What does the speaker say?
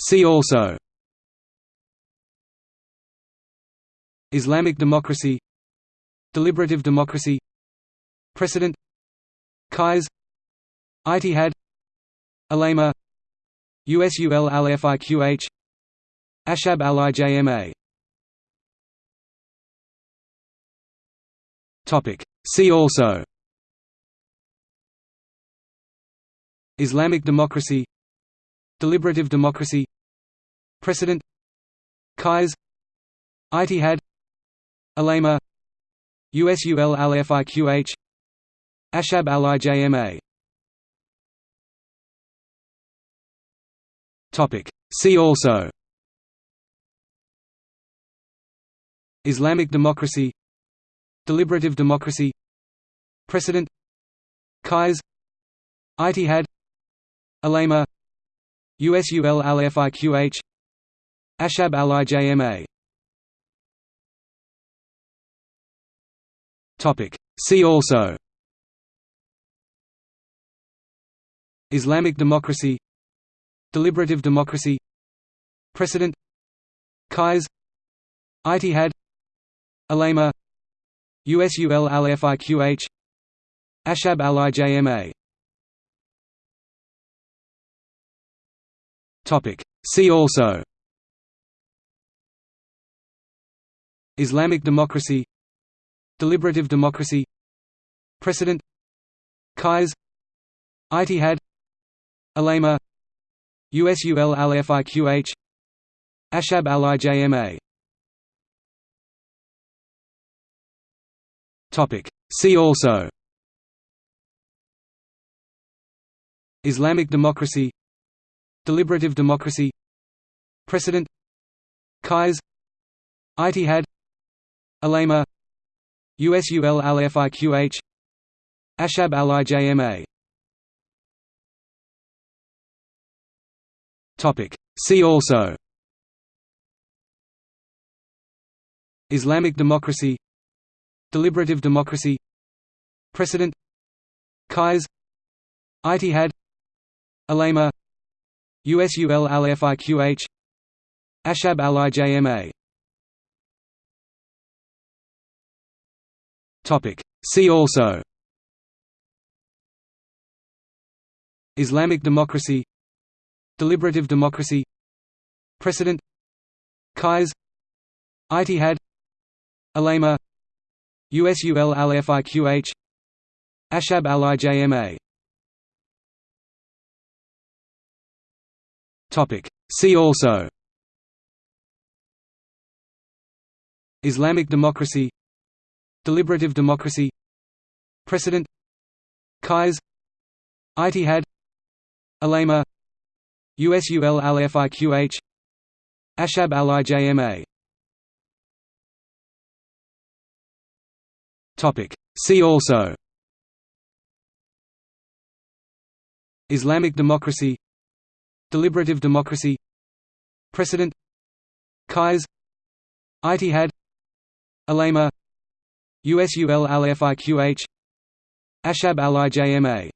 See also. Islamic democracy. Deliberative democracy. Precedent Qais Ijtihad Ulema USUL al-Fiqh Ashab al-Ijma See also. Islamic democracy Deliberative democracy Precedent Qais Ijtihad Ulema USUL al-Fiqh Ashab al-Ijma See also Islamic democracy Deliberative democracy Precedent Qais Itihad Ulema USUL al-Fiqh Ashab al-Ijma See also. Islamic democracy. Deliberative democracy. Precedent Qais Ijtihad. Ulema USUL al-Fiqh Ashab al-Ijma See also. Islamic democracy. Deliberative democracy. Precedent Qais Ijtihad. Ulema USUL al-Fiqh Ashab al-Ijma Topic. See also. Islamic democracy Deliberative democracy Precedent Qais Ijtihad Ulema USUL al-Fiqh Ashab al-Ijma See also Islamic democracy Deliberative democracy Precedent Qais Ijtihad Ulema USUL al-Fiqh Ashab al-Ijma See also. Islamic democracy Deliberative democracy Precedent Qais Ijtihad Ulema USUL al-Fiqh Ashab al-Ijma See also. Islamic democracy. Deliberative democracy. Precedent Qais Ijtihad Ulema USUL al-Fiqh Ashab al-Ijma See also. Islamic democracy Deliberative democracy Precedent Qais Ijtihad Ulema USUL al-Fiqh Ashab al-Ijma